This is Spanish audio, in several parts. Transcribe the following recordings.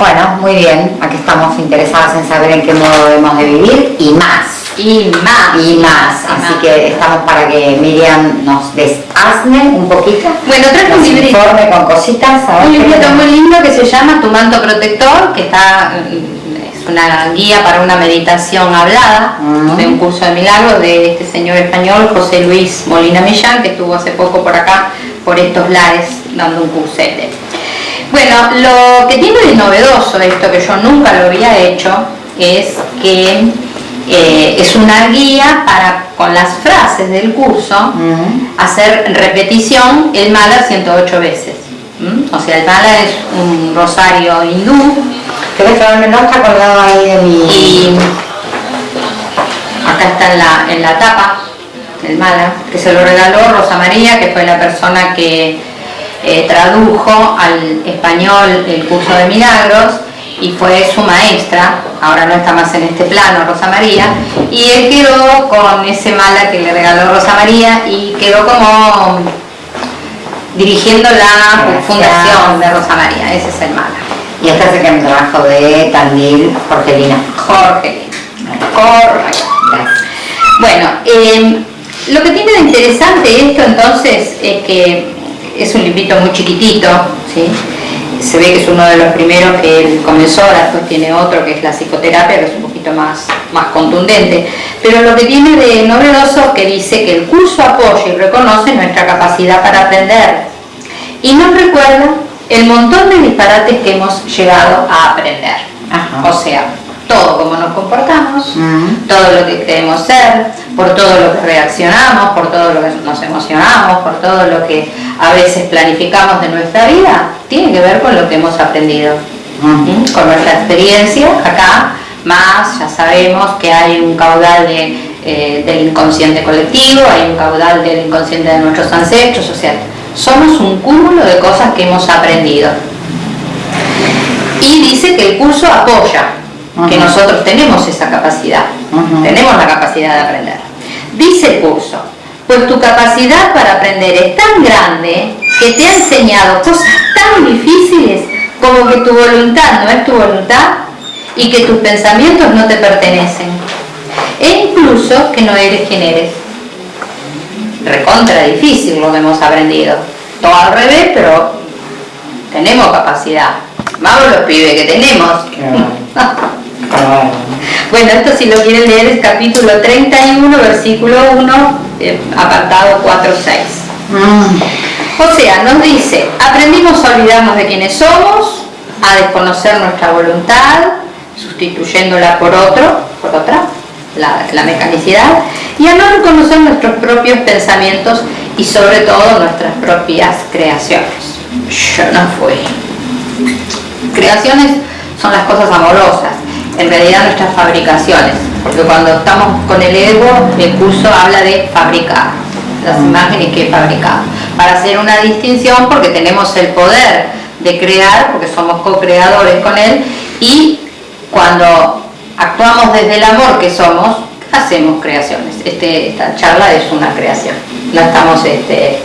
Bueno, muy bien. Aquí estamos interesadas en saber en qué modo debemos de vivir y más. Y más. Y más. Así que estamos para que Miriam nos desasne un poquito. Bueno, traje un librito. informe con cositas. Un librito muy lindo que se llama Tu manto protector, que está es una guía para una meditación hablada Mm. de un curso de milagros de este señor español José Luis Molina Millán, que estuvo hace poco por acá, por estos lares, dando un cursete. Bueno, lo que tiene de novedoso esto, que yo nunca lo había hecho, es que eh, es una guía para, con las frases del curso, Mm. hacer repetición el mala 108 veces. ¿m? O sea, el mala es un rosario hindú ¿Querés que no está colgado ahí de mi... y acá está en la, en la tapa el mala, que se lo regaló Rosa María, que fue la persona que eh, tradujo al español el curso de milagros y fue su maestra, ahora no está más en este plano Rosa María, y él quedó con ese mala que le regaló Rosa María y quedó como dirigiendo la Gracias. fundación de Rosa María, ese es el mala. Y este es el trabajo de Tandil, Jorgelina. Jorge. Correcto. Bueno, eh, lo que tiene de interesante esto entonces es que es un librito muy chiquitito, ¿sí? se ve que es uno de los primeros que él comenzó, después tiene otro que es la psicoterapia, que es un poquito más, más contundente, pero lo que tiene de novedoso que dice que el curso apoya y reconoce nuestra capacidad para aprender y nos recuerda el montón de disparates que hemos llegado a aprender. Ajá. O sea, todo cómo nos comportamos, todo lo que creemos ser, por todo lo que reaccionamos, por todo lo que nos emocionamos, por todo lo que a veces planificamos de nuestra vida, tiene que ver con lo que hemos aprendido. Mm. Con nuestra experiencia acá, más ya sabemos que hay un caudal de, eh, del inconsciente colectivo, hay un caudal del inconsciente de nuestros ancestros, o sea, somos un cúmulo de cosas que hemos aprendido. Y dice que el curso apoya, que nosotros tenemos esa capacidad, tenemos la capacidad de aprender. Dice el curso, pues tu capacidad para aprender es tan grande que te ha enseñado cosas tan difíciles como que tu voluntad no es tu voluntad y que tus pensamientos no te pertenecen. E incluso que no eres quien eres. Recontra difícil lo que hemos aprendido. Todo al revés, pero tenemos capacidad. Vamos los pibes que tenemos. Claro. Bueno, esto si lo quieren leer es capítulo 31, versículo 1, eh, apartado 4-6. Mm. O sea, nos dice, aprendimos a olvidarnos de quienes somos, a desconocer nuestra voluntad, sustituyéndola por otro, por otra, la, la mecanicidad, y a no reconocer nuestros propios pensamientos y sobre todo nuestras propias creaciones. Yo no fui. Creaciones son las cosas amorosas, en realidad nuestras fabricaciones, porque cuando estamos con el ego, el curso habla de fabricar, las imágenes que he fabricado, para hacer una distinción porque tenemos el poder de crear, porque somos co-creadores con él, y cuando actuamos desde el amor que somos, hacemos creaciones. Este, esta charla es una creación, no estamos este,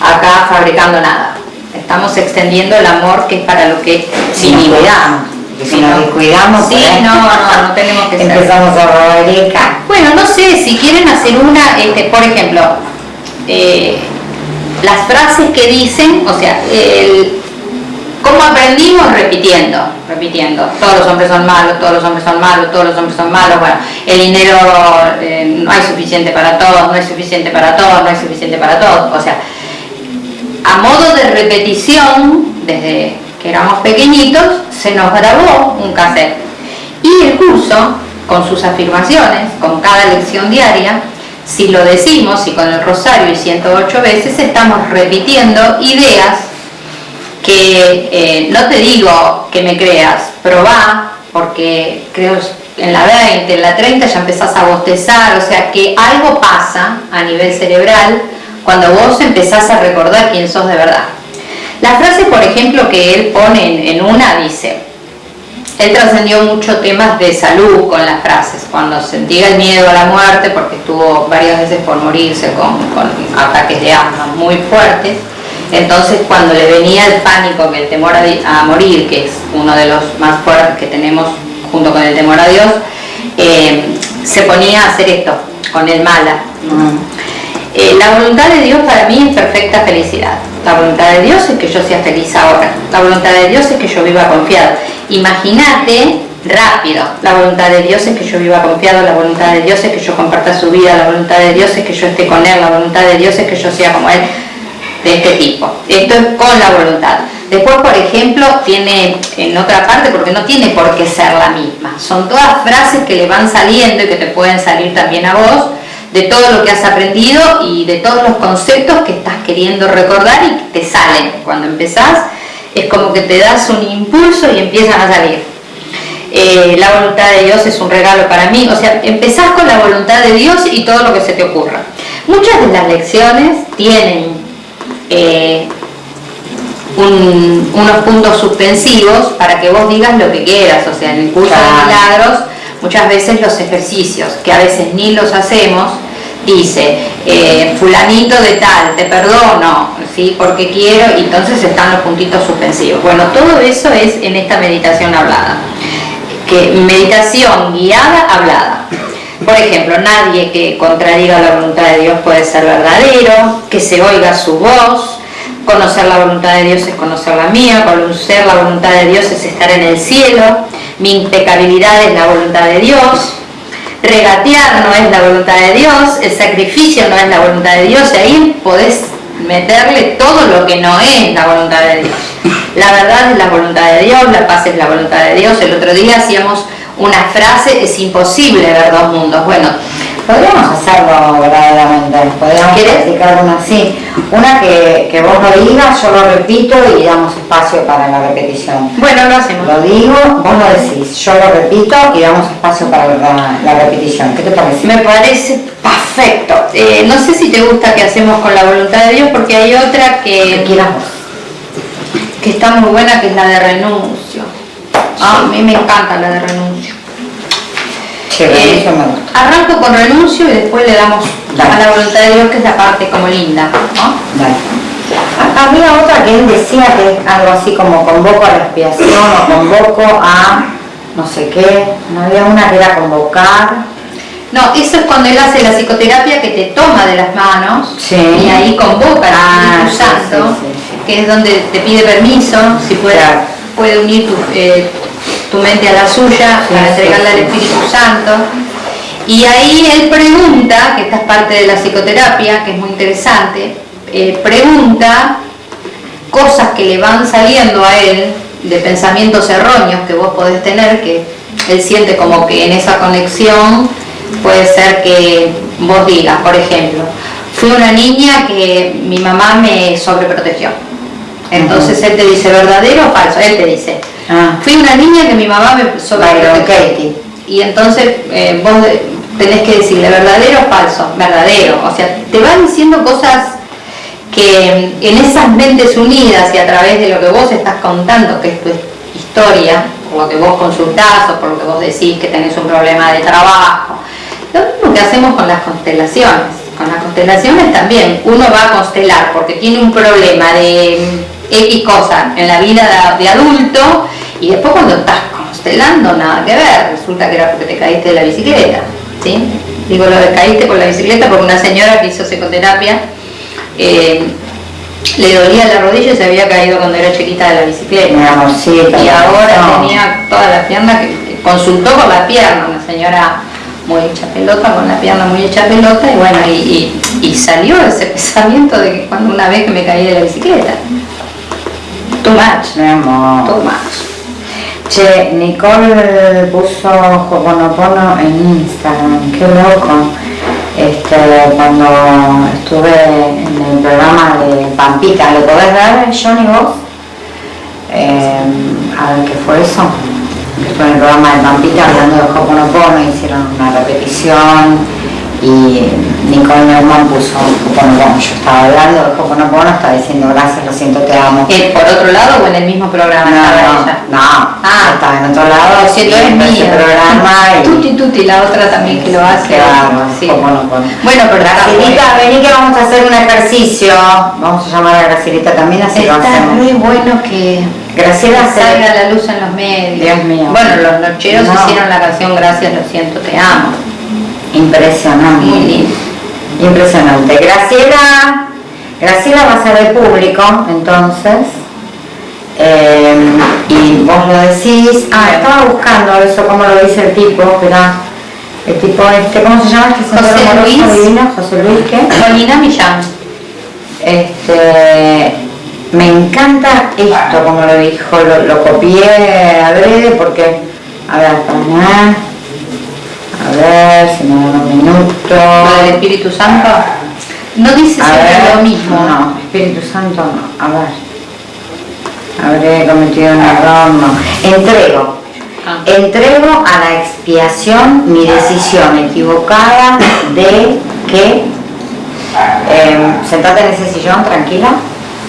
acá fabricando nada, estamos extendiendo el amor que es para lo que Si nos vinimos. cuidamos. Porque Si nos descuidamos, Sí, no, no, no tenemos que ser. empezamos a robar Bueno, no sé, si quieren hacer una, este, por ejemplo, eh, las frases que dicen, o sea, el, ¿cómo aprendimos? Repitiendo, repitiendo. Todos los hombres son malos, todos los hombres son malos, todos los hombres son malos. Bueno, el dinero eh, no hay suficiente para todos, no hay suficiente para todos, no hay suficiente para todos. O sea, a modo de repetición, desde que éramos pequeñitos, se nos grabó un cassette. Y el curso, con sus afirmaciones, con cada lección diaria, si lo decimos y con el rosario y 108 veces, estamos repitiendo ideas que eh, no te digo que me creas, probá, porque creo en la 20, en la 30 ya empezás a bostezar, o sea que algo pasa a nivel cerebral cuando vos empezás a recordar quién sos de verdad. La frase, por ejemplo, que él pone en, una dice, él trascendió muchos temas de salud con las frases, cuando sentía el miedo a la muerte, porque estuvo varias veces por morirse con, ataques de asma muy fuertes, Entonces cuando le venía el pánico, que el temor a, morir, que es uno de los más fuertes que tenemos junto con el temor a Dios, eh, se ponía a hacer esto, con el mala. Eh, la voluntad de Dios para mí es perfecta felicidad. La voluntad de Dios es que yo sea feliz ahora. La voluntad de Dios es que yo viva confiado. Imagínate rápido. La voluntad de Dios es que yo viva confiado, la voluntad de Dios es que yo comparta su vida, la voluntad de Dios es que yo esté con Él, la voluntad de Dios es que yo sea como Él, de este tipo. Esto es con la voluntad. Después, por ejemplo, tiene en otra parte, porque no tiene por qué ser la misma. Son todas frases que le van saliendo y que te pueden salir también a vos, de todo lo que has aprendido y de todos los conceptos que estás queriendo recordar y que te salen. Cuando empezás, es como que te das un impulso y empiezan a salir. Eh, la voluntad de Dios es un regalo para mí. O sea, empezás con la voluntad de Dios y todo lo que se te ocurra. Muchas de las lecciones tienen eh, unos puntos suspensivos para que vos digas lo que quieras. O sea, en el curso de milagros, muchas veces los ejercicios, que a veces ni los hacemos, dice, eh, fulanito de tal, te perdono, ¿sí? porque quiero, y entonces están los puntitos suspensivos. Bueno, todo eso es en esta meditación hablada que meditación guiada hablada. Por ejemplo, nadie que contradiga la voluntad de Dios puede ser verdadero, que se oiga su voz, conocer la voluntad de Dios es conocer la mía, conocer la voluntad de Dios es estar en el cielo, mi impecabilidad es la voluntad de Dios, regatear no es la voluntad de Dios, el sacrificio no es la voluntad de Dios, y ahí podés meterle todo lo que no es la voluntad de Dios. La verdad es la voluntad de Dios, la paz es la voluntad de Dios. El otro día hacíamos una frase, es imposible ver dos mundos. Bueno, podríamos hacerlo verdaderamente, podríamos practicar una así. Una que, que, vos lo digas, yo lo repito y damos espacio para la repetición. Bueno, lo hacemos. Lo digo, vos lo decís, yo lo repito y damos espacio para la, repetición. ¿Qué te parece? Me parece perfecto. Eh, no sé si te gusta que hacemos con la voluntad de Dios porque hay otra que... que que está muy buena, que es la de renuncio. Ah, a mí me encanta la de renuncio. Eh, arranco con renuncio y después le damos a la voluntad de Dios, que es la parte como linda. Había otra que él decía que es algo así como convoco a la expiación o convoco a no sé qué. No había una que era convocar. No, eso es cuando él hace la psicoterapia que te toma de las manos y ahí convoca al Espíritu ah, Santo que es donde te pide permiso, si puede, puede unir tu, eh, tu, mente a la suya para entregarle al Espíritu Santo. Y ahí él pregunta, que esta es parte de la psicoterapia, que es muy interesante, eh, pregunta cosas que le van saliendo a él de pensamientos erróneos que vos podés tener, que él siente como que en esa conexión puede ser que vos digas, por ejemplo, fui una niña que mi mamá me sobreprotegió entonces él te dice verdadero o falso, él te dice. Ah. Fui una niña que mi mamá me sobreprotegió. Y entonces eh, vos tenés que decirle verdadero o falso, verdadero. O sea, te va diciendo cosas que en esas mentes unidas y a través de lo que vos estás contando, que es tu historia, por lo que vos consultás o por lo que vos decís que tenés un problema de trabajo, lo mismo que hacemos con las constelaciones. Con las constelaciones también uno va a constelar porque tiene un problema de X cosa en la vida de, adulto y después cuando estás constelando nada que ver, resulta que era porque te caíste de la bicicleta, ¿sí? Digo lo de caíste por la bicicleta porque una señora que hizo psicoterapia eh, le dolía la rodilla y se había caído cuando era chiquita de la bicicleta. y ahora tenía toda la pierna, que consultó con la pierna, una señora muy hecha pelota, con la pierna muy hecha pelota, y bueno, y, y salió ese pensamiento de que cuando una vez que me caí de la bicicleta. Too much. Mi amor. Too much. Che, Nicole puso Hoponopono en Instagram, qué loco. Este, cuando estuve en el programa de Pampita, ¿lo podés ver, Johnny, vos? Eh, a ver qué fue eso. Que fue en el programa de Pampita hablando de Hoponopono, hicieron una repetición y Nicole Neumann puso bueno, yo estaba hablando de Hoponopono, estaba diciendo gracias, lo siento, te amo. ¿Eh, ¿Por otro lado o en el mismo programa no, estaba ella? No, ah, estaba en otro lado. Lo siento, es mío. programa y... Tuti Tuti, la otra también que lo hace. Claro, sí. Bueno, pero Gracilita, vení que vamos a hacer un ejercicio. Vamos a llamar a Gracilita también, así Está lo hacemos. muy bueno que Graciela salga la luz en los medios. Dios mío. Bueno, los nocheros hicieron la canción Gracias, lo siento, te amo. Impresionante. Impresionante. Graciela, Graciela va a ser de público, entonces. Eh, y vos lo decís. Ah, estaba buscando eso, como lo dice el tipo, espera. El tipo este, ¿cómo se llama? Este José Luis. José Luis, ¿qué? Molina Millán. Este, me encanta esto, como lo dijo, lo, lo copié adrede porque, a ver, para a ver si me da un minuto. ¿Lo del Espíritu Santo? No dice siempre lo mismo. No, Espíritu Santo no. A ver. Habré cometido un error, no. Entrego. Ah. Entrego a la expiación mi decisión equivocada de que eh, sentate en ese sillón tranquila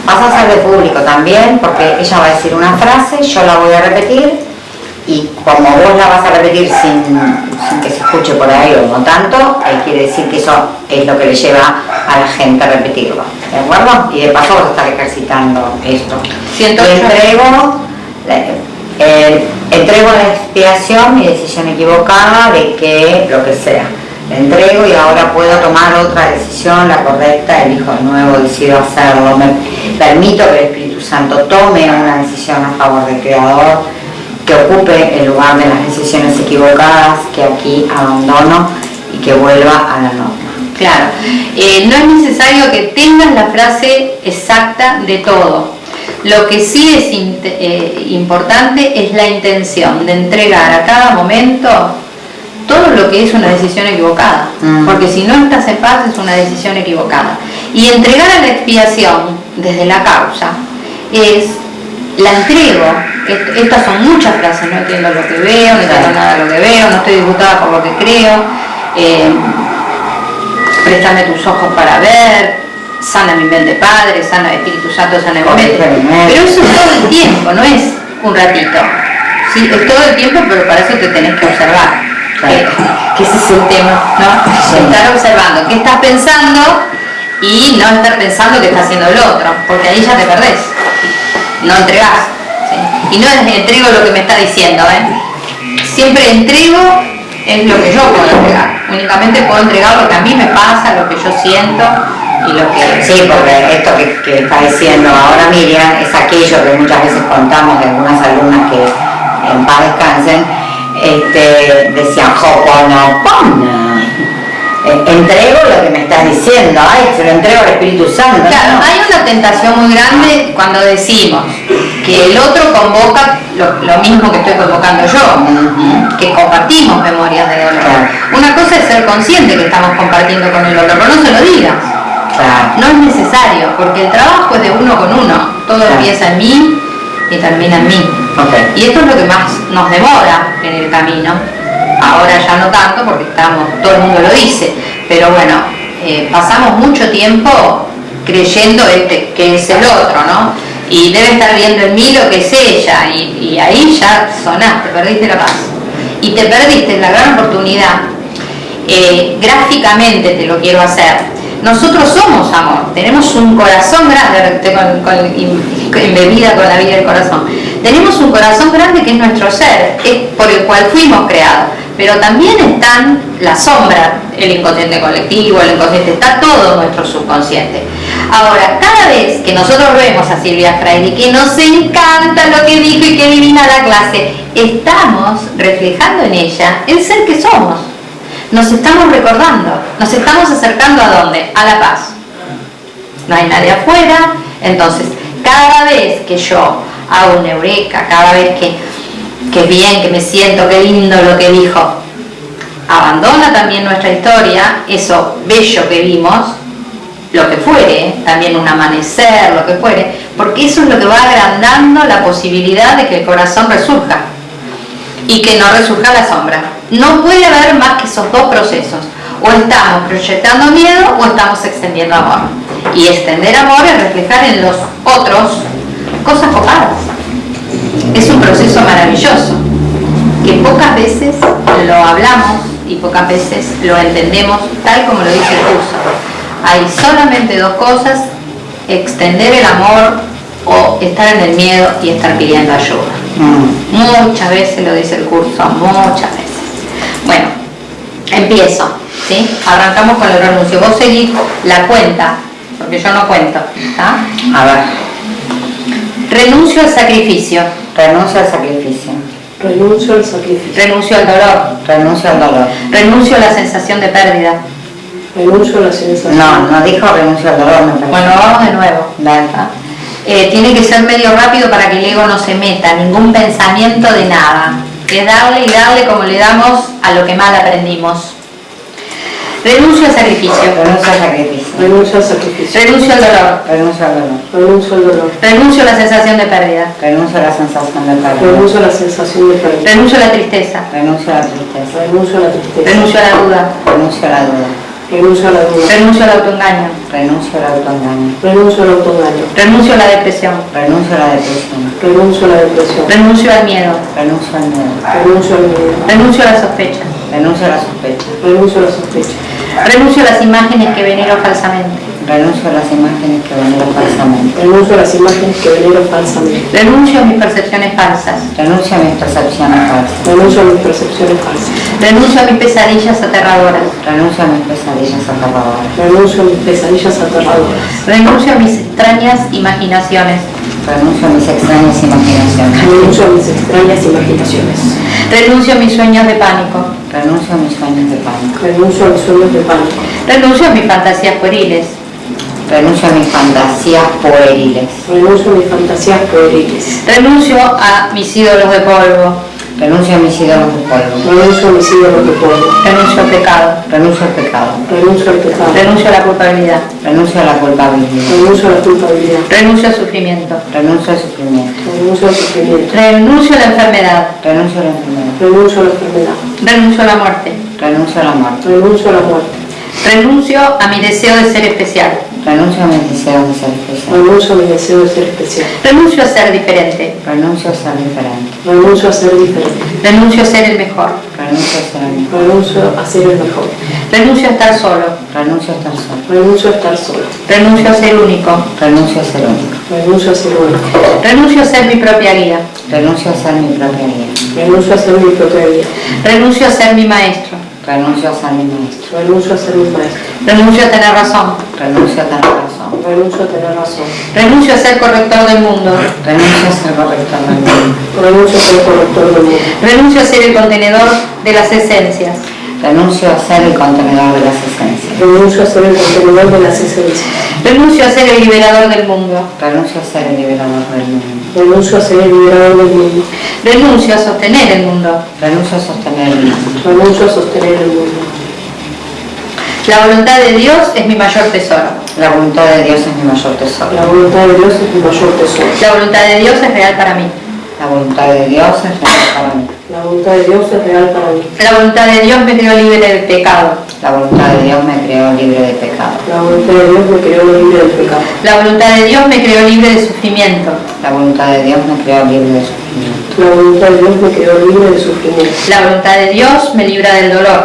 vas a ser de público también porque ella va a decir una frase yo la voy a repetir y como vos la vas a repetir sin, que se escuche por ahí o no tanto, ahí quiere decir que eso es lo que le lleva a la gente a repetirlo, ¿de acuerdo? Y de paso vas a estar ejercitando esto. entrego, eh, entrego la expiación mi decisión equivocada de que lo que sea. Le entrego y ahora puedo tomar otra decisión, la correcta, elijo de nuevo, decido hacerlo. Me permito que el Espíritu Santo tome una decisión a favor del Creador que ocupe el lugar de las decisiones equivocadas que aquí abandono y que vuelva a la norma. Claro, eh, no es necesario que tengas la frase exacta de todo. Lo que sí es eh, importante es la intención de entregar a cada momento todo lo que es una decisión equivocada. Mm. Porque si no estás en paz es una decisión equivocada. Y entregar a la expiación desde la causa es la entrego. Estas son muchas frases, no entiendo lo que veo, no entiendo nada de lo que veo, no estoy disgustada por lo que creo, eh, préstame tus ojos para ver, sana mi mente Padre, sana el Espíritu Santo, sana mi mente. Pero eso es todo el tiempo, no es un ratito. ¿sí? Es todo el tiempo, pero para eso te tenés que observar. Que, ese es el tema, ¿no? Estar observando qué estás pensando y no estar pensando que está haciendo el otro, porque ahí ya te perdés no entregás. Y no entrego lo que me está diciendo, ¿eh? Siempre entrego es lo que yo puedo entregar. Únicamente puedo entregar lo que a mí me pasa, lo que yo siento y lo que... Sí, porque esto que, está diciendo ahora Miriam es aquello que muchas veces contamos de algunas alumnas que en paz descansen, este, decían, eh, entrego lo que me estás diciendo, ay, se lo entrego al Espíritu Santo. Claro, hay una tentación muy grande cuando decimos que el otro convoca lo, mismo que estoy convocando yo, que compartimos memorias de dolor. Una cosa es ser consciente que estamos compartiendo con el otro, pero no se lo digas. No es necesario, porque el trabajo es de uno con uno. Todo empieza en mí y termina en mí. Y esto es lo que más nos demora en el camino ahora ya no tanto porque estamos, todo el mundo lo dice, pero bueno, eh, pasamos mucho tiempo creyendo este, que es el otro, ¿no? Y debe estar viendo en mí lo que es ella, y, ahí ya sonaste, perdiste la paz. Y te perdiste la gran oportunidad. Eh, gráficamente te lo quiero hacer. Nosotros somos amor, tenemos un corazón grande, con, con, embebida con la vida del corazón. Tenemos un corazón grande que es nuestro ser, es por el cual fuimos creados pero también están la sombra, el inconsciente colectivo, el inconsciente, está todo nuestro subconsciente. Ahora, cada vez que nosotros vemos a Silvia Freire, que nos encanta lo que dijo y que divina la clase, estamos reflejando en ella el ser que somos. Nos estamos recordando, nos estamos acercando a dónde? A la paz. No hay nadie afuera, entonces cada vez que yo hago una eureka, cada vez que qué bien, que me siento, qué lindo lo que dijo. Abandona también nuestra historia, eso bello que vimos, lo que fuere, también un amanecer, lo que fuere, porque eso es lo que va agrandando la posibilidad de que el corazón resurja y que no resurja la sombra. No puede haber más que esos dos procesos. O estamos proyectando miedo o estamos extendiendo amor. Y extender amor es reflejar en los otros cosas copadas. Es un proceso maravilloso que pocas veces lo hablamos y pocas veces lo entendemos tal como lo dice el curso. Hay solamente dos cosas, extender el amor o estar en el miedo y estar pidiendo ayuda. Mm. Muchas veces lo dice el curso, muchas veces. Bueno, empiezo. ¿sí? Arrancamos con el renuncio. Vos seguís la cuenta, porque yo no cuento. A ver. Renuncio al sacrificio. Renuncio al sacrificio. Renuncio al sacrificio. Renuncio al dolor. Renuncio al dolor. Renuncio a la sensación de pérdida. Renuncio a la sensación. No, no dijo renuncio al dolor, me parece. Bueno, vamos de nuevo. Eh, tiene que ser medio rápido para que el ego no se meta, ningún pensamiento de nada. Es darle y darle como le damos a lo que mal aprendimos. Renuncio al sacrificio. Renuncio al sacrificio. Renuncio al sacrificio. Renuncio al dolor. Renuncio al dolor. Renuncio al dolor. Renuncio a la sensación de pérdida. Renuncio a la sensación de pérdida. Renuncio a la sensación de pérdida. Renuncio a la tristeza. Renuncio a la tristeza. Renuncio a la tristeza. Renuncio a la duda. Renuncio a la duda. Renuncio a la duda. Renuncio al autoengaño. Renuncio al autoengaño. Renuncio al autoengaño. Renuncio a la depresión. Renuncio a la depresión. Renuncio a la depresión. Renuncio al miedo. Renuncio al miedo. Renuncio al miedo. Renuncio a la sospecha. Renuncio a la sospecha. Renuncio a la sospecha. Renuncio a las imágenes que venero falsamente. Renuncio a las imágenes que venero falsamente. Renuncio a las imágenes que venero falsamente. Renuncio a mis percepciones falsas. Renuncio a mis percepciones falsas. Renuncio a mis percepciones falsas. Renuncio a mis pesadillas aterradoras. Renuncio a mis pesadillas aterradoras. Renuncio a mis pesadillas aterradoras. Renuncio a mis extrañas imaginaciones. Renuncio a mis extrañas imaginaciones. Renuncio a mis extrañas imaginaciones. Renuncio a mis sueños de pánico. Renuncio a mis sueños de pánico. Renuncio a mis sueños de pánico. Renuncio a mis fantasías pueriles. Renuncio a mis fantasías pueriles. Renuncio a mis fantasías pueriles. Renuncio a mis ídolos de polvo. Renuncio a ídolos de polvo. Renuncio a ídolos de polvo. Renuncio al pecado. Renuncio al pecado. Renuncio al pecado. Renuncio a la culpabilidad. Renuncio a la culpabilidad. Renuncio a la culpabilidad. Renuncio al sufrimiento. Renuncio al sufrimiento. Renuncio al sufrimiento. Renuncio a la enfermedad. Renuncio a la enfermedad. Renuncio a la enfermedad. Renuncio a la muerte. Renuncio a la muerte. Renuncio a la muerte. Renuncio a mi deseo de ser especial. Renuncio a mis deseos de ser especial. Renuncio a mi deseo de ser especial. Renuncio a ser diferente. Renuncio a ser diferente. Renuncio a ser diferente. Renuncio a ser el mejor. Renuncio a ser el mejor. Renuncio a ser el mejor. Renuncio a estar solo. Renuncio a estar solo. Renuncio a estar solo. Renuncio a ser único. Renuncio a ser único. Renuncio a ser único. Renuncio a ser mi propia guía. Renuncio a ser mi propia guía. Renuncio a ser mi propia vida. Renuncio a ser mi maestro. Renuncio a ser mi maestro. Renuncio a ser mi maestro. Renuncio a tener razón. Renuncio a tener razón. Renuncio a tener razón. Renuncio a ser corrector del mundo. Renuncio a ser corrector del mundo. Renuncio a ser corrector del mundo. Renuncio a ser el contenedor de las esencias. Renuncio a ser el contenedor de las esencias. Renuncio a ser el contenedor de las esencias. Renuncio a ser el liberador del mundo. Renuncio a ser el liberador del mundo. Renuncio a ser el liberador del mundo. Renuncio a sostener el mundo. Renuncio a sostener el mundo. Renuncio a sostener el mundo. La voluntad de Dios es mi mayor tesoro. La voluntad de Dios es mi mayor tesoro. La voluntad de Dios es mi mayor tesoro. La voluntad de Dios es real para mí. La voluntad de Dios es real para mí. La voluntad de Dios es real para mí. La voluntad de Dios me creó libre del pecado. La voluntad de Dios me creó libre de pecado. La voluntad de Dios me creó libre del pecado. La voluntad de Dios me creó libre de sufrimiento. La voluntad de Dios me creó libre de sufrimiento. La voluntad de Dios me creó libre de sufrimiento. La voluntad de Dios me libra del dolor.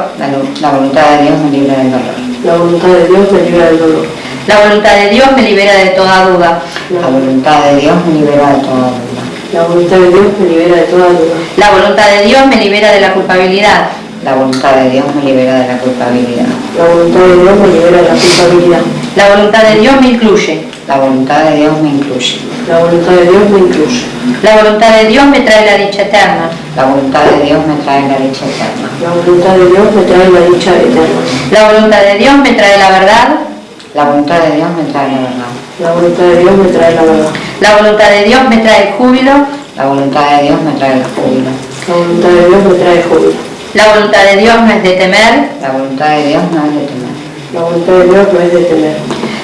La voluntad de Dios me libra del dolor. La voluntad de Dios me libra del dolor. La voluntad de Dios me libera de toda duda. La voluntad de Dios me libera de toda duda. La voluntad de Dios me libera de toda duda. La voluntad de Dios me libera de la culpabilidad. La voluntad de Dios me libera de la culpabilidad. La voluntad de Dios me libera de la culpabilidad. La voluntad de Dios me incluye. La voluntad de Dios me incluye. La voluntad de Dios me incluye. La voluntad de Dios me trae la dicha eterna. La voluntad de Dios me trae la dicha eterna. La voluntad de Dios me trae la dicha eterna. La voluntad de Dios me trae la verdad. La voluntad de Dios me trae la verdad. La voluntad de Dios me trae la verdad. La voluntad de Dios me trae el júbilo. La voluntad de Dios me trae el júbilo. La voluntad de Dios me trae júbilo. La voluntad de Dios no es de temer. La voluntad de Dios no es de temer. La voluntad de Dios no es de temer.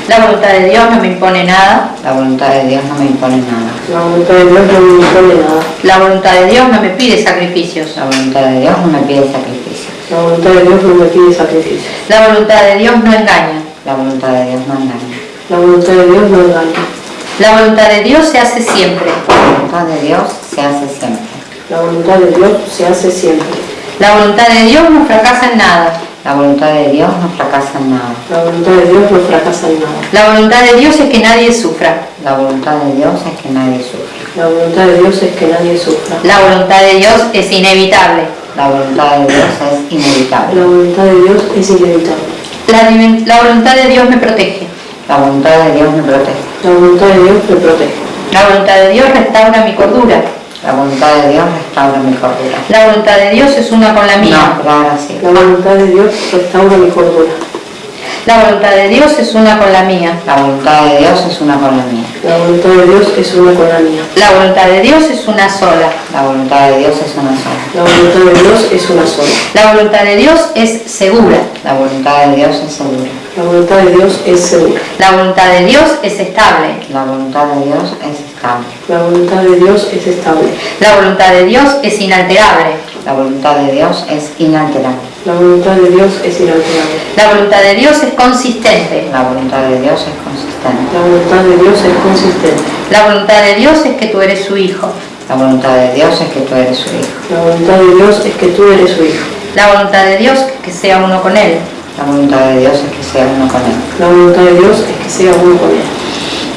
La voluntad de Dios no me impone nada. La voluntad de Dios no me impone nada. La voluntad de Dios no me impone nada. La voluntad de Dios no me pide sacrificios. La voluntad de Dios no me pide sacrificios. La voluntad de Dios no me pide sacrificio. La voluntad de Dios no engaña. La voluntad de Dios no engaña. La voluntad de Dios no engaña. La voluntad de Dios se hace siempre. La voluntad de Dios se hace siempre. La voluntad de Dios se hace siempre. La voluntad de Dios no fracasa en nada. La voluntad de Dios no fracasa en nada. La voluntad de Dios no fracasa en nada. La voluntad de Dios es que nadie sufra. La voluntad de Dios es que nadie sufra. La voluntad de Dios es que nadie sufra. La voluntad de Dios es inevitable. La voluntad de Dios es inevitable. La voluntad de Dios es inevitable. La, la voluntad de Dios me protege. La voluntad de Dios me protege. La voluntad de Dios me protege. La voluntad de Dios restaura mi cordura. La voluntad de Dios restaura mi cordura. La voluntad de Dios es una con la No, mía. ahora sí. La voluntad de Dios restaura mi cordura. La voluntad de Dios es una con la mía. La voluntad de Dios es una con la mía. La voluntad de Dios es una con la mía. La voluntad de Dios es una sola. La voluntad de Dios es una sola. La voluntad de Dios es una sola. La voluntad de Dios es segura. La voluntad de Dios es segura. La voluntad de Dios es segura. La voluntad de Dios es estable. La voluntad de Dios es estable. La voluntad de Dios es estable. La voluntad de Dios es inalterable. La voluntad de Dios es inalterable. La voluntad de Dios es inalterable. La voluntad de Dios es consistente. La voluntad de Dios es consistente. La voluntad de Dios es consistente. La voluntad de Dios es que tú eres su hijo. La voluntad de Dios es que tú eres su hijo. La voluntad de Dios es que tú eres su hijo. La voluntad de Dios es que sea uno con él. La voluntad de Dios es que sea uno con él. La voluntad de Dios es que sea uno con él.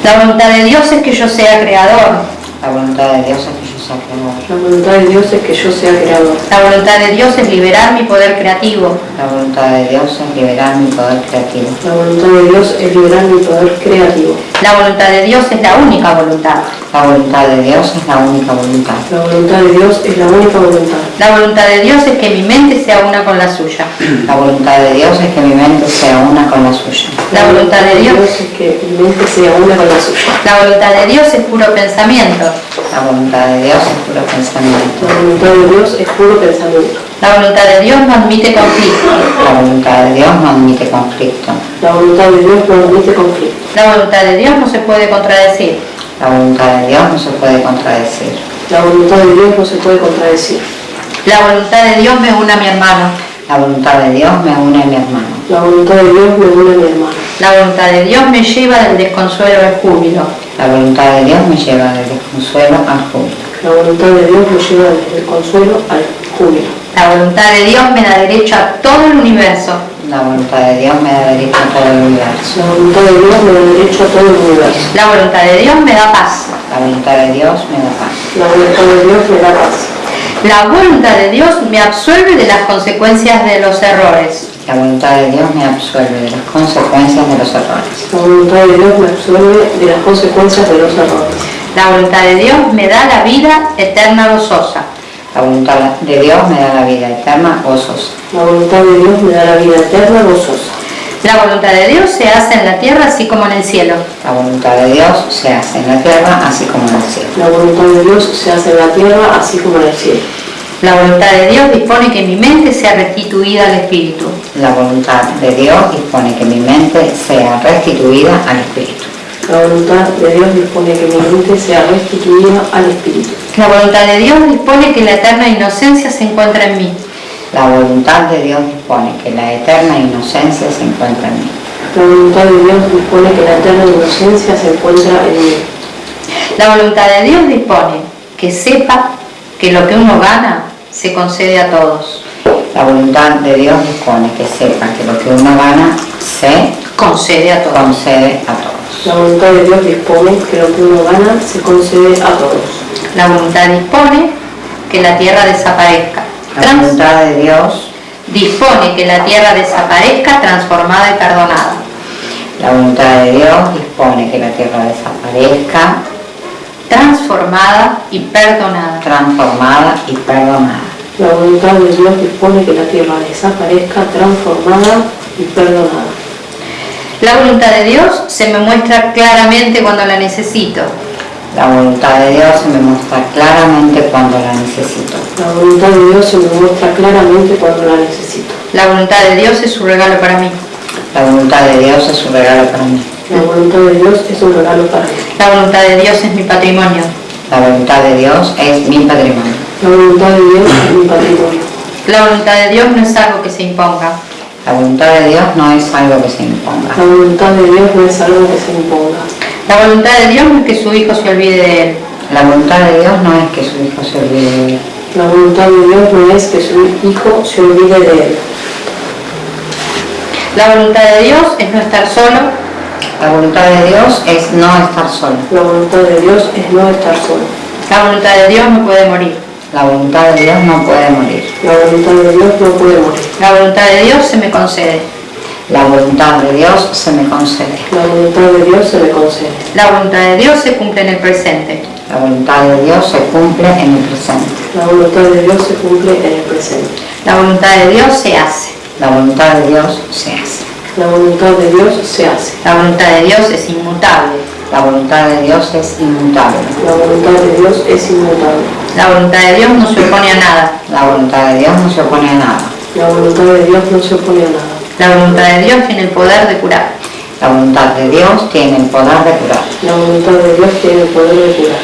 La voluntad de Dios es que yo sea creador. La voluntad de Dios es que yo sea creador. La voluntad de Dios es que yo sea creador. La voluntad de Dios es liberar mi poder creativo. La voluntad de Dios es liberar mi poder creativo. La voluntad de Dios es liberar mi poder creativo. La voluntad de Dios es la única voluntad. La voluntad de Dios es la única voluntad. La voluntad de Dios es la única voluntad. La voluntad de Dios es que mi mente sea una con la suya. La voluntad de Dios es que mi mente sea una con la suya. La voluntad de Dios, es que mi mente sea una con la suya. la voluntad de Dios es puro pensamiento. La voluntad de Dios es puro pensamiento. La voluntad de Dios es puro pensamiento. La voluntad de Dios no admite conflicto. La voluntad de Dios no admite conflicto. La voluntad de Dios no admite conflicto. La voluntad de Dios no se puede contradecir. La voluntad de Dios no se puede contradecir. La voluntad de Dios no se puede contradecir. La voluntad de Dios me une a mi hermano. La voluntad de Dios me une a mi hermano. La voluntad de Dios me une a mi hermano. La voluntad de Dios me lleva del desconsuelo al júbilo. La voluntad de Dios me lleva del desconsuelo al júbilo. La voluntad de Dios me lleva desde el consuelo al júbilo. La voluntad de Dios me da derecho a todo el universo. La voluntad de Dios me da derecho a todo el universo. La voluntad de Dios me da derecho a todo el universo. La voluntad de Dios me da paz. La voluntad de Dios me da paz. La voluntad de Dios me da paz. La voluntad de Dios me absuelve de las consecuencias de los errores. La voluntad de Dios me absuelve de las consecuencias de los errores. La voluntad de Dios me absuelve de las consecuencias de los errores. La voluntad de Dios me da la vida eterna gozosa. La voluntad de Dios me da la vida eterna gozosa. La voluntad de Dios me da la vida eterna gozosa. La voluntad de Dios se hace en la tierra así como en el cielo. La voluntad de Dios se hace en la tierra así como en el cielo. La voluntad de Dios se hace en la tierra así como en el cielo. La voluntad de Dios dispone que mi mente sea restituida al Espíritu. La voluntad de Dios dispone que mi mente sea restituida al Espíritu. La voluntad de Dios dispone que mi mente sea restituida al Espíritu. La voluntad de Dios dispone que la eterna inocencia se encuentra en mí. La voluntad de Dios dispone que la eterna inocencia se encuentra en mí. La voluntad de Dios dispone que la eterna inocencia se encuentra en mí. La voluntad de Dios dispone que sepa que lo que uno gana se concede a todos. La voluntad de Dios dispone que sepa que lo que uno gana se Concede a todos. concede a todos. La voluntad de Dios dispone que lo que uno gana se concede a todos. La voluntad dispone que la tierra desaparezca. La voluntad de Dios, dispone que la tierra desaparezca transformada y perdonada. la voluntad de Dios dispone que la tierra desaparezca, Transformada y perdonada. transformada y perdonada. La voluntad de Dios dispone que la tierra desaparezca transformada y perdonada. La voluntad de Dios se me muestra claramente cuando la necesito. La voluntad de Dios se me muestra claramente cuando la necesito. La voluntad de Dios se me muestra claramente cuando la necesito. La voluntad de Dios es su regalo para mí. La voluntad de Dios es un regalo para mí. La voluntad de Dios es un regalo para mí. La voluntad de Dios es mi patrimonio. La voluntad de Dios es mi patrimonio. La voluntad de Dios es mi patrimonio. La voluntad de Dios no es algo que se imponga. La voluntad de Dios no es algo que se imponga. La voluntad de Dios no es algo que se imponga. La voluntad de Dios no es que su hijo se olvide de él. La voluntad de Dios no es que su hijo se olvide de él. La voluntad de Dios no es que su hijo se olvide de él. La voluntad de Dios es no estar solo. La voluntad de Dios es no estar solo. La voluntad de Dios es no estar solo. La voluntad de Dios no puede morir. La voluntad de Dios no puede morir. La voluntad de Dios no puede morir. La voluntad de Dios se me concede. La voluntad de Dios se me concede. La voluntad de Dios se me concede. La voluntad de Dios se cumple en el presente. La voluntad de Dios se cumple en el presente. La voluntad de Dios se cumple en el presente. La voluntad de Dios se hace. La voluntad de Dios se hace. La voluntad de Dios se hace. La voluntad de Dios es inmutable. La voluntad de Dios es inmutable. La voluntad de Dios es inmutable. La voluntad de Dios no se opone a nada. La voluntad de Dios no se opone a nada. La voluntad de Dios no se opone a nada. La voluntad de Dios tiene el poder de curar. La voluntad de Dios tiene el poder de curar. La voluntad de Dios tiene el poder de curar.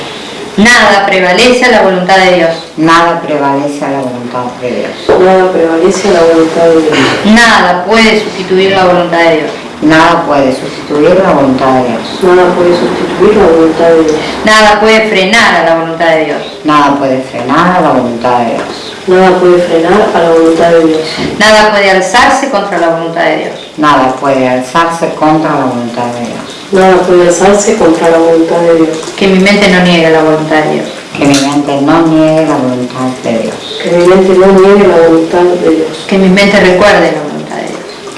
Nada prevalece a la voluntad de Dios. Nada prevalece a la voluntad de Dios. Nada prevalece a la voluntad de Dios. Nada puede sustituir la voluntad de Dios. Nada puede sustituir la voluntad de Dios. Nada puede sustituir la voluntad de Dios. Nada puede frenar a la voluntad de Dios. Nada puede frenar a la voluntad de Dios. Nada puede frenar a la voluntad de Dios. Nada puede alzarse contra la voluntad de Dios. Nada puede alzarse contra la voluntad de Dios. Nada puede alzarse contra la voluntad de Dios. Que mi mente no niegue la voluntad de Dios. Que mi mente no niegue la voluntad de Dios. Que mi mente no niegue la voluntad de Dios. Que mi mente recuerde la voluntad de Dios.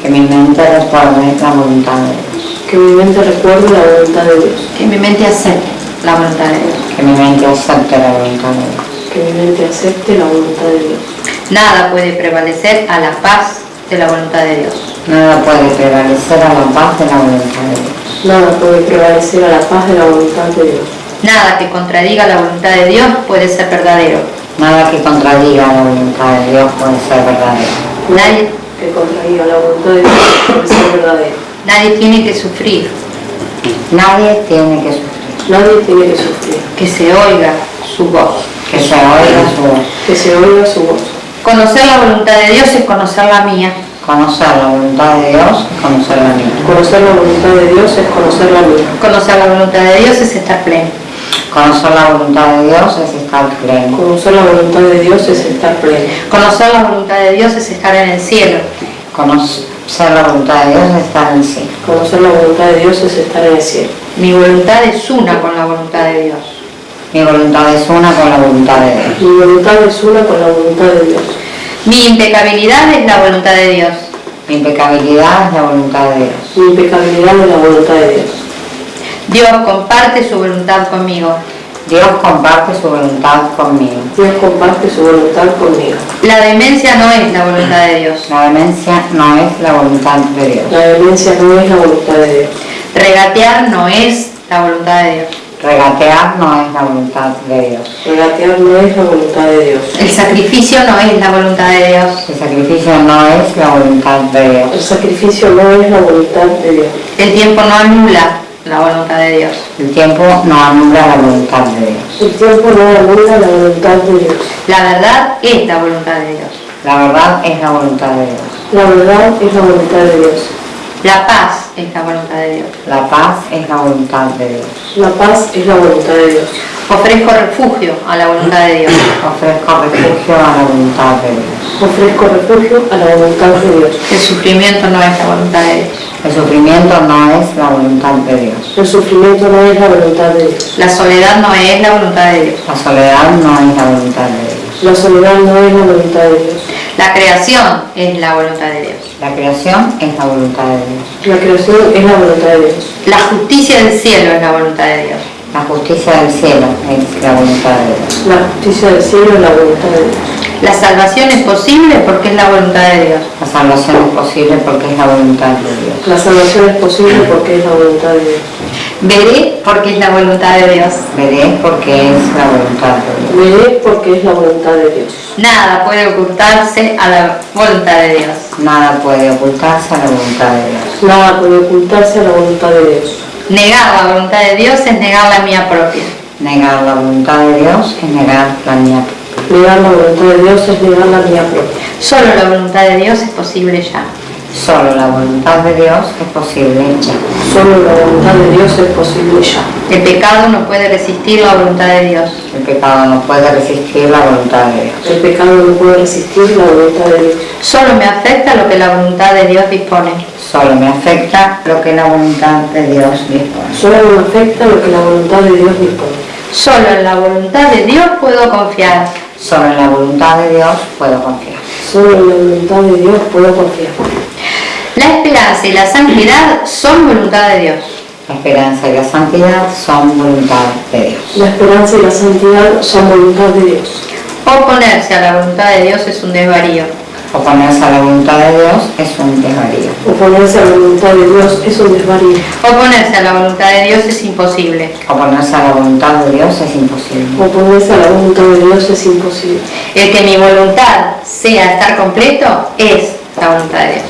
Que mi mente recuerde la voluntad de Dios. Que mi mente recuerde la voluntad de Dios. Que mi mente acepte la voluntad de Dios. Que mi mente acepte la voluntad de Dios. Que mi mente acepte la voluntad de Dios. Nada puede prevalecer a la paz de la voluntad de Dios. Nada puede prevalecer a la paz de la voluntad de Dios. Nada puede prevalecer a la paz de la voluntad de Dios. Nada que contradiga la voluntad de Dios puede ser verdadero. Nada que contradiga la voluntad de Dios puede ser verdadero. Nadie, Que la voluntad de Dios ser verdadero. nadie tiene que sufrir, Nadie tiene que sufrir. Nadie tiene que sufrir. que se oiga su voz. Que se oiga su voz. Que se oiga su voz. Conocer la voluntad de Dios es conocer la mía. Conocer la voluntad de Dios es conocer la mía. Conocer la voluntad de Dios es conocer la mía. Conocer la voluntad de Dios es estar pleno. Conocer la voluntad de Dios es estar pleno. Conocer la voluntad de Dios es estar pleno. Conocer la voluntad de Dios es estar en el cielo. Conocer la voluntad de Dios es estar en el cielo. Conocer la voluntad de Dios es estar en el cielo. Mi voluntad es una con la voluntad de Dios. Mi voluntad es una con la voluntad de Dios. Mi voluntad es una con la voluntad de Dios. Mi impecabilidad es la voluntad de Dios. Mi impecabilidad es la voluntad de Dios. Mi impecabilidad es la voluntad de Dios. Dios comparte su voluntad conmigo. Dios comparte su voluntad conmigo. Dios comparte su voluntad conmigo. La demencia no es la voluntad de Dios. La demencia no es la voluntad de Dios. La demencia no es la voluntad de Dios. Regatear no es la voluntad de Dios. Regatear no es la voluntad de Dios. Regatear no es la voluntad de Dios. El sacrificio no es la voluntad de Dios. El sacrificio no es la voluntad de Dios. El sacrificio no es la voluntad de Dios. El tiempo no anula la voluntad de Dios. El tiempo no anula la voluntad de Dios. El tiempo no anula la voluntad de Dios. La verdad es la voluntad de Dios. La verdad es la voluntad de Dios. La verdad es la voluntad de Dios. La paz es la voluntad de Dios. La paz es la voluntad de Dios. La paz es la voluntad de Dios. Ofrezco refugio a la voluntad de Dios. Ofrezco refugio a la voluntad de Dios. Ofrezco refugio a la voluntad de Dios. El sufrimiento no es la voluntad de Dios. El sufrimiento no es la voluntad de Dios. El sufrimiento no es la voluntad de Dios. La soledad no es la voluntad de Dios. La soledad no es la voluntad de Dios. La soledad no es la voluntad de Dios. La creación es la voluntad de Dios. La creación es la voluntad de Dios. La creación es la voluntad de Dios. La justicia del cielo es la voluntad de Dios. La justicia del cielo es la voluntad de Dios. La justicia del cielo es la voluntad de Dios. La salvación es posible porque es la voluntad de Dios. La salvación es posible porque es la voluntad de Dios. La salvación es posible porque es la voluntad de Dios. Veré porque es la voluntad de Dios. Veré porque es la voluntad de Dios. Veré porque es la voluntad de Dios. Nada puede ocultarse a la voluntad de Dios. Nada puede ocultarse a la voluntad de Dios. Nada puede ocultarse a la voluntad de Dios. Negar la voluntad de Dios es negar la mía propia. Negar la voluntad de Dios es negar la mía. Negar la voluntad de Dios es negar la mía propia. Solo la voluntad de Dios es posible ya. Solo la voluntad de Dios es posible ya. Solo la voluntad de Dios es posible ya. El pecado no puede resistir la voluntad de Dios. El pecado no puede resistir la voluntad de Dios. El pecado no puede resistir la voluntad de Dios. Solo me afecta lo que la voluntad de Dios dispone. Solo me afecta lo que la voluntad de Dios dispone. Solo me afecta lo que la voluntad de Dios dispone. Solo en la voluntad de Dios puedo confiar. Solo en la voluntad de Dios puedo confiar. Solo en la voluntad de Dios puedo confiar. La esperanza y la santidad son voluntad de Dios. La esperanza y la santidad son voluntad de Dios. La esperanza y la santidad son voluntad de Dios. Oponerse a la voluntad de Dios es un desvarío. Oponerse a la voluntad de Dios es un desvarío. Oponerse a la voluntad de Dios es un desvarío. Oponerse a la voluntad de Dios es imposible. Oponerse a la voluntad de Dios es imposible. Oponerse a la voluntad de Dios es imposible. El que mi voluntad sea estar completo es la voluntad de Dios.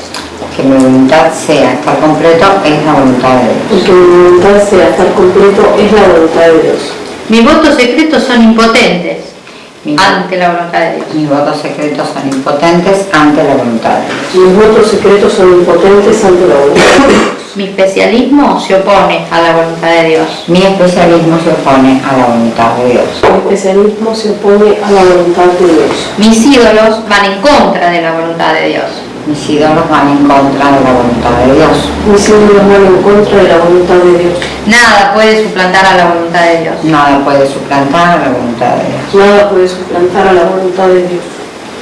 Que mi voluntad sea estar completo es la voluntad de Dios. El que mi voluntad sea estar completo es la voluntad de Dios. Mis votos secretos son impotentes Mi- ante la voluntad de Dios. Mis votos secretos son impotentes ante la voluntad de Dios. Mis votos secretos son impotentes ante la voluntad de Dios. Mi especialismo se opone a la voluntad de Dios. Mi especialismo se opone a la voluntad de Dios. Mi especialismo se opone a la voluntad de Dios. Mis ídolos van en contra de la voluntad de Dios. Mis ídolos van en contra de la voluntad de Dios. Mis ídolos van en contra de la voluntad de Dios. Nada puede suplantar a la voluntad de Dios. Nada puede suplantar a la voluntad de Dios. Nada puede suplantar a la voluntad de Dios.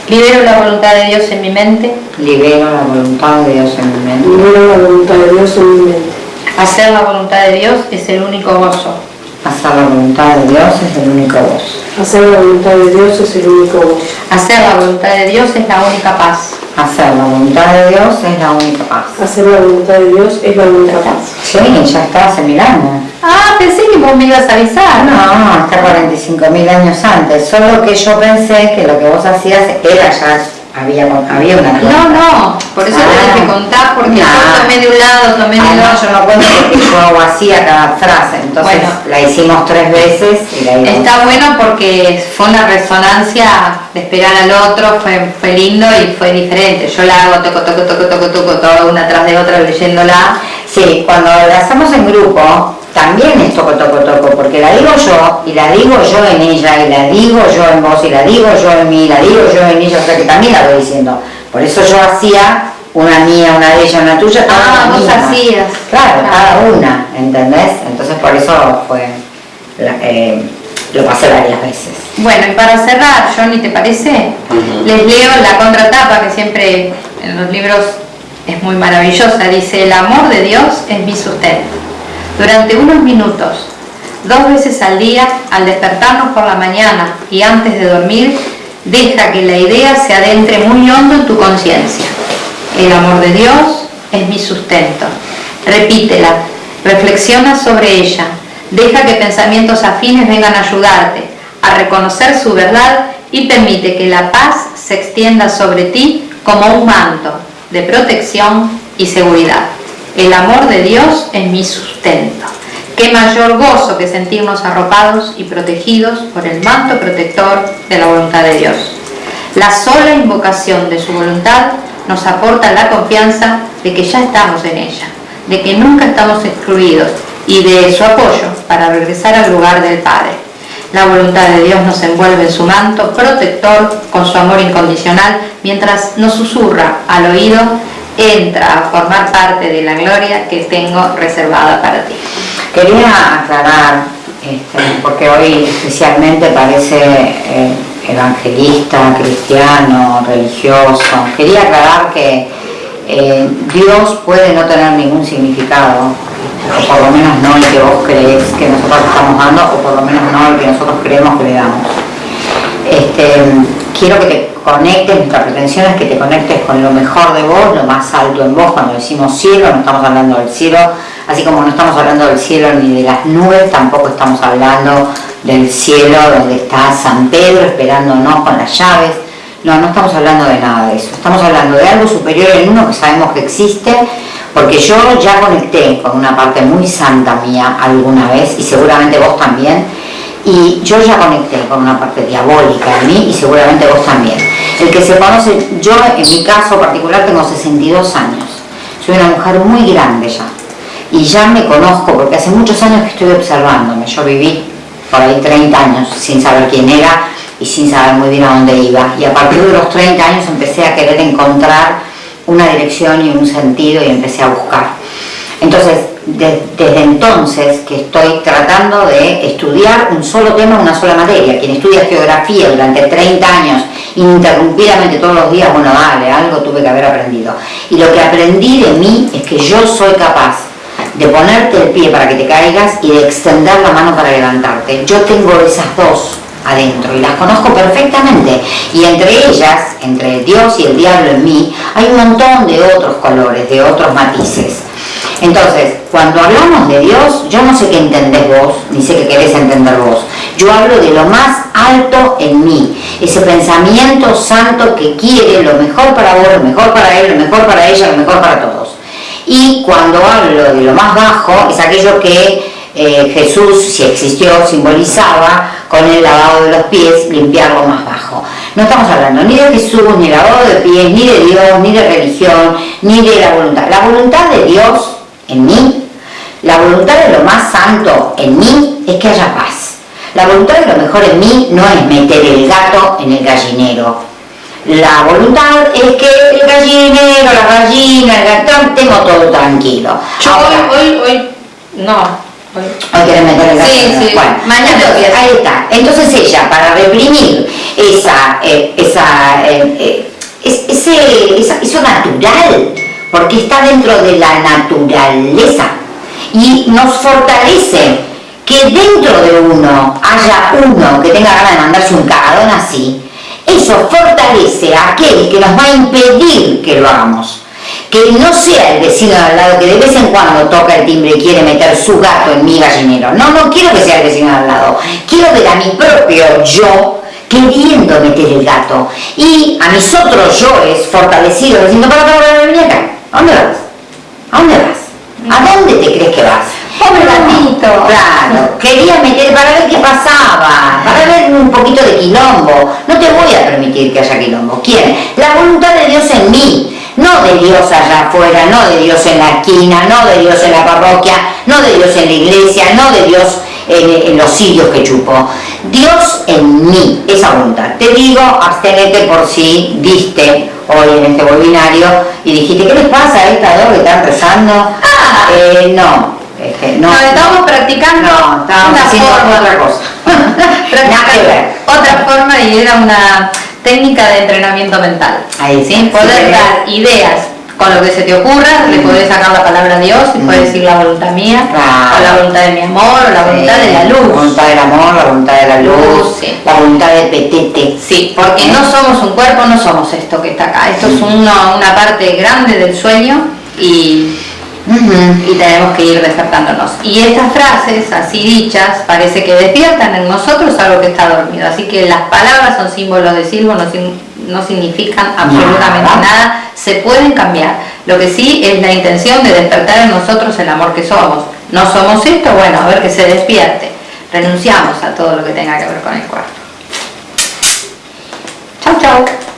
Libero la voluntad de Dios en mi mente. Libero la voluntad de Dios en mi mente. Libero la voluntad de Dios en mi mente. Hacer la voluntad de Dios es el único gozo. Hacer la voluntad de Dios es el único gozo. Hacer la voluntad de Dios es el único gozo. Hacer la voluntad de Dios es la única paz. Hacer la voluntad de Dios es la única paz. Hacer la voluntad de Dios es la única paz. Sí, ya está hace mil años. Ah, pensé que vos me ibas a avisar. No, está 45 mil años antes. Solo que yo pensé que lo que vos hacías era ya, había, había una No, no, por eso te Ah. dije contar, porque No. yo tomé de un lado, tomé Ah, no, otro. yo no cuento porque yo hago así a cada frase. Entonces Bueno. la hicimos tres veces y la íbamos Está bueno porque fue una resonancia de esperar al otro, fue, fue lindo y fue diferente. Yo la hago toco, toco, toco, toco, toco, toda una tras de otra leyéndola. Sí, cuando la hacemos en grupo, también es toco, toco, toco, porque la digo yo, y la digo yo en ella, y la digo yo en vos, y la digo yo en mí, y la digo yo en ella, o sea que también la voy diciendo. Por eso yo hacía una mía, una de ella, una tuya, Ah, vos hacías. Claro, Claro. cada una, ¿entendés? Entonces por eso fue, la- eh, lo pasé varias veces. Bueno, y para cerrar, Johnny, ¿te parece? Les leo la contratapa que siempre en los libros es muy maravillosa. Dice, el amor de Dios es mi sustento. Durante unos minutos, dos veces al día, al despertarnos por la mañana y antes de dormir, deja que la idea se adentre muy hondo en tu conciencia. El amor de Dios es mi sustento. Repítela, reflexiona sobre ella, deja que pensamientos afines vengan a ayudarte a reconocer su verdad y permite que la paz se extienda sobre ti como un manto de protección y seguridad. El amor de Dios es mi sustento. Qué mayor gozo que sentirnos arropados y protegidos por el manto protector de la voluntad de Dios. La sola invocación de su voluntad nos aporta la confianza de que ya estamos en ella, de que nunca estamos excluidos y de su apoyo para regresar al lugar del Padre. La voluntad de Dios nos envuelve en su manto protector con su amor incondicional mientras nos susurra al oído, entra a formar parte de la gloria que tengo reservada para ti. Quería aclarar, este, porque hoy especialmente parece eh, evangelista, cristiano, religioso, quería aclarar que eh, Dios puede no tener ningún significado, o por lo menos no el que vos crees que nosotros estamos dando, o por lo menos no el que nosotros creemos que le damos. Este, quiero que te conectes, nuestra pretensión es que te conectes con lo mejor de vos, lo más alto en vos, cuando decimos cielo no estamos hablando del cielo, así como no estamos hablando del cielo ni de las nubes, tampoco estamos hablando del cielo donde está San Pedro esperándonos con las llaves, no, no estamos hablando de nada de eso, estamos hablando de algo superior en uno que sabemos que existe, porque yo ya conecté con una parte muy santa mía alguna vez, y seguramente vos también, y yo ya conecté con una parte diabólica en mí y seguramente vos también. El que se conoce, yo en mi caso particular tengo 62 años, soy una mujer muy grande ya y ya me conozco porque hace muchos años que estoy observándome, yo viví por ahí 30 años sin saber quién era y sin saber muy bien a dónde iba y a partir de los 30 años empecé a querer encontrar una dirección y un sentido y empecé a buscar. Entonces, desde entonces que estoy tratando de estudiar un solo tema, una sola materia. Quien estudia geografía durante 30 años, ininterrumpidamente todos los días, bueno, dale, algo tuve que haber aprendido. Y lo que aprendí de mí es que yo soy capaz de ponerte el pie para que te caigas y de extender la mano para levantarte. Yo tengo esas dos adentro y las conozco perfectamente y entre ellas, entre Dios y el diablo en mí, hay un montón de otros colores, de otros matices. Entonces, cuando hablamos de Dios, yo no sé qué entendés vos, ni sé qué querés entender vos. Yo hablo de lo más alto en mí, ese pensamiento santo que quiere lo mejor para vos, lo mejor para él, lo mejor para ella, lo mejor para todos. Y cuando hablo de lo más bajo, es aquello que eh, Jesús, si existió, simbolizaba con el lavado de los pies, limpiar lo más bajo. No estamos hablando ni de Jesús, ni de lavado de pies, ni de Dios, ni de religión, ni de la voluntad. La voluntad de Dios en mí, la voluntad de lo más santo en mí es que haya paz. La voluntad de lo mejor en mí no es meter el gato en el gallinero. La voluntad es que el gallinero, la gallina, el gatón, tengo todo tranquilo. Yo hoy, hoy, hoy, no, Hoy quieren meter el gato. Sí, sí. Bueno, Mañana entonces, ahí está. Entonces ella, para reprimir esa, eh, esa, eh, eh, es- ese, esa- eso natural, porque está dentro de la naturaleza y nos fortalece que dentro de uno haya uno que tenga ganas de mandarse un cagadón así, eso fortalece a aquel que nos va a impedir que lo hagamos. Que no sea el vecino de al lado que de vez en cuando toca el timbre y quiere meter su gato en mi gallinero. No, no quiero que sea el vecino de al lado. Quiero ver a mi propio yo queriendo meter el gato. Y a mis otros yoes fortalecidos diciendo, para, para, para, vení acá. ¿A dónde vas? ¿A dónde vas? ¿A dónde te crees que vas? Pobre gatito. Claro, quería meter para ver qué pasaba, para ver un poquito de quilombo. No te voy a permitir que haya quilombo. ¿Quién? La voluntad de Dios en mí. No de Dios allá afuera, no de Dios en la esquina, no de Dios en la parroquia, no de Dios en la iglesia, no de Dios en, en los sitios que chupo. Dios en mí, esa voluntad. Te digo, abstenete por si diste hoy en este webinario y dijiste, ¿qué les pasa a estas dos que están rezando? Ah. Eh, no, no. No, estamos practicando No, estábamos una haciendo forma. otra cosa. Otra forma y era una técnica de entrenamiento mental. Ahí ¿sí? Poder sí. dar ideas con lo que se te ocurra, le podés sacar la palabra a Dios y podés decir la voluntad mía, Claro. o la voluntad de mi amor, o la voluntad de la La luz. voluntad del amor, la voluntad de la luz, sí. la voluntad de petete. Sí, porque no somos un cuerpo, no somos esto que está acá. Esto es una, una parte grande del sueño y, y tenemos que ir despertándonos. Y estas frases, así dichas, parece que despiertan en nosotros algo que está dormido. Así que las palabras son símbolos de silbo, no, sin- no significan absolutamente Nada. Se pueden cambiar. Lo que sí es la intención de despertar en nosotros el amor que somos. No somos esto, bueno, a ver que se despierte. Renunciamos a todo lo que tenga que ver con el cuerpo. Chau, chau.